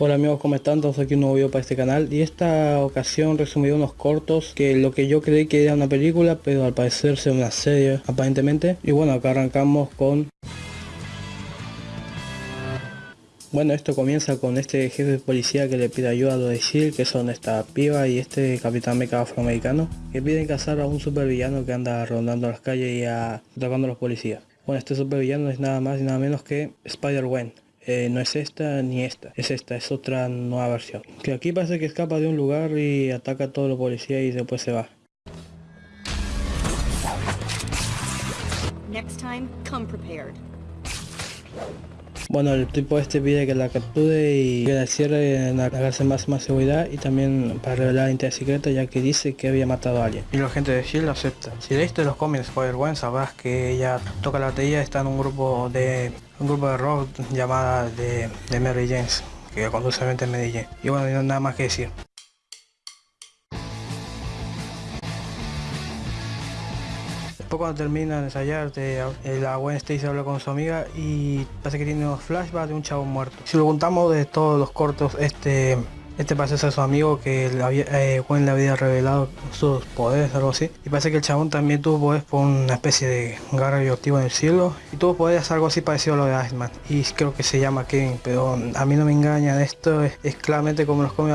Hola amigos, ¿cómo están? Todos aquí un nuevo video para este canal. Y esta ocasión resumido unos cortos que lo que yo creí que era una película pero al parecer sea una serie aparentemente. Y bueno acá arrancamos con bueno esto comienza con este jefe de policía que le pide ayuda a los de SHIELD que son esta piba y este capitán meca afroamericano que piden cazar a un supervillano que anda rondando las calles y atacando a los policías. Bueno este supervillano es nada más y nada menos que Spider-Gwen eh, no es esta ni esta, es esta, es otra nueva versión. Que aquí parece que escapa de un lugar y ataca a todos los policías y después se va. Bueno, el tipo este pide que la capture y que la cierre en la cárcel más más seguridad y también para revelar la identidad ya que dice que había matado a alguien. Y la gente de S.H.I.E.L.D. acepta. Si leíste los cómics Spider-Gwen sabrás que ella toca la batería, está en un grupo de un grupo de rock llamada de, de Mary James que conduce en Medellín. Y bueno, nada más que decir. Después cuando termina de ensayar, la Gwen Stacy habla con su amiga y parece que tiene unos flashbacks de un chavo muerto. Si lo contamos de todos los cortos, este este parece ser su amigo que le había, eh, Gwen le había revelado sus poderes, algo así. Y parece que el chabón también tuvo poderes por una especie de garra radioactivo en el cielo. Y tuvo poderes algo así parecido a lo de Iceman. Y creo que se llama Kevin, pero a mí no me engañan. Esto es, claramente como los come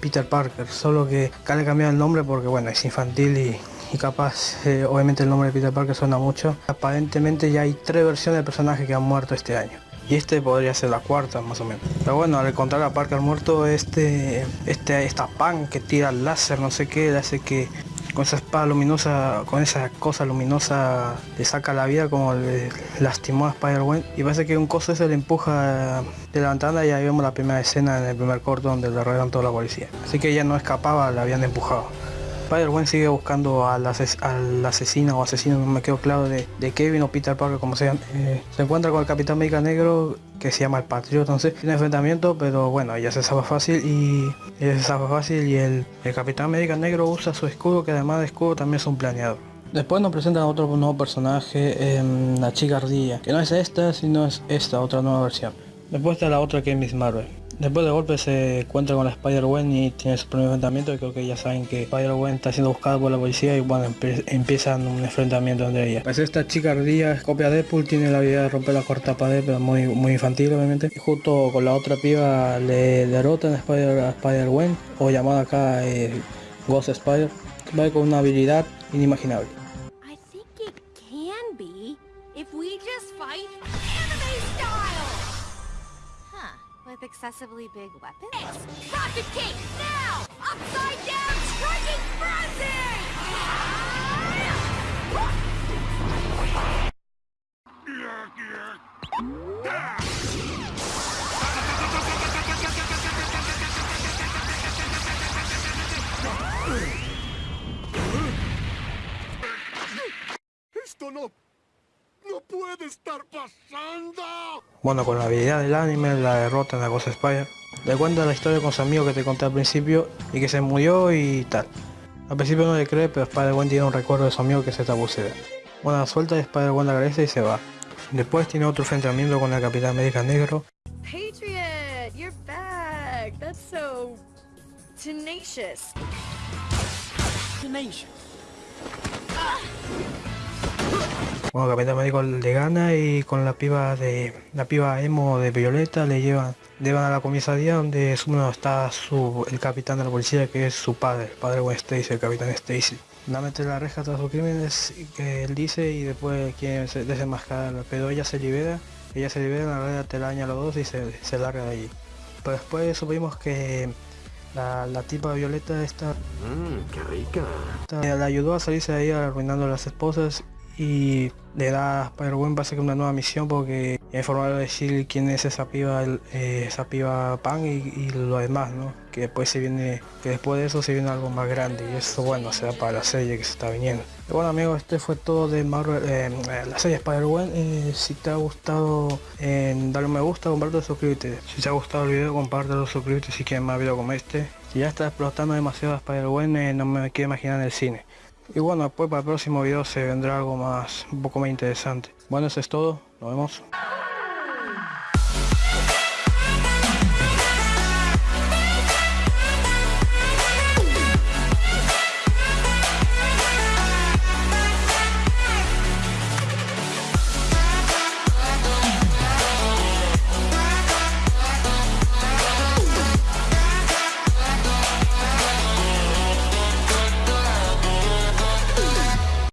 Peter Parker. Solo que acá le cambiado el nombre porque bueno, es infantil y y capaz eh, obviamente el nombre de Peter Parker suena mucho. Aparentemente ya hay tres versiones del personaje que han muerto este año. Y este podría ser la cuarta más o menos. Pero bueno, al encontrar a Parker muerto, este, este, esta pan que tira el láser, no sé qué, le hace que con esa espada luminosa, con esa cosa luminosa le saca la vida como le lastimó a Spider-Man y parece que un coso ese le empuja de la ventana y ahí vemos la primera escena en el primer corto donde le rodean toda la policía. Así que ella no escapaba, la habían empujado. Spider-Man sigue buscando al, asesino o asesino, no me quedo claro, de, Kevin o Peter Parker, como sea. Eh, se encuentra con el Capitán América Negro, que se llama el Patriota, entonces tiene enfrentamiento, pero bueno, ella se sabe fácil y ella se sabe fácil y el, Capitán América Negro usa su escudo, que además de escudo también es un planeador. Después nos presentan otro nuevo personaje, la chica ardilla, que no es esta, sino es esta, otra nueva versión. Después está la otra que es Miss Marvel. Después de golpe se encuentra con la Spider-Gwen y tiene su primer enfrentamiento y creo que ya saben que Spider-Gwen está siendo buscada por la policía y bueno, empiezan un enfrentamiento entre ellas. Pues esta chica ardilla es copia de Deadpool, tiene la habilidad de romper la corta pared, pero muy, muy infantil obviamente. Y justo con la otra piba le derrotan a Spider-Gwen o llamada acá eh, Ghost Spider, va con una habilidad inimaginable. Excessively big weapons? Rocket Cape, now! Upside down striking frenzy! Esto no ¡No puede estar pasando! Bueno, con la habilidad del anime, la derrota en la cosa Spider, le cuenta la historia con su amigo que te conté al principio y que se murió y tal. Al principio no le cree, pero Spider-Gwen tiene un recuerdo de su amigo que se tabucea. Bueno, suelta y Spider-Gwen agradece y se va. Después tiene otro enfrentamiento con el Capitán América Negro. Patriot, you're back. That's so tenacious. Tenacious. Bueno, Capitán Médico le gana y con la piba de la piba emo de Violeta le llevan, llevan a la comisaría donde uno está su, el capitán de la policía que es su padre, el padre Gwen Stacy, el capitán Stacy. La mete la reja tras sus crímenes que él dice y después quiere desenmascararla, pero ella se libera, ella se libera, la red telaraña a los dos y se, se larga de allí. Pero después supimos que la, la tipa Violeta esta, mmm, qué rica. la ayudó a salirse de ahí arruinando a las esposas y le da para buen pase que una nueva misión porque informar a decir quién es esa piba eh, esa piba pan y, lo demás no que después se viene que después de eso se viene algo más grande y eso bueno será para la serie que se está viniendo. Bueno amigos este fue todo de Marvel eh, la serie Spider-Man eh, si te ha gustado dale un me gusta comparte suscríbete. Si te ha gustado el video compártelo suscríbete si quieres más videos como este. Si ya está explotando demasiado Spider-Man no me quiero imaginar en el cine y bueno, después para el próximo video se vendrá algo más, un poco más interesante. Bueno, eso es todo. Nos vemos.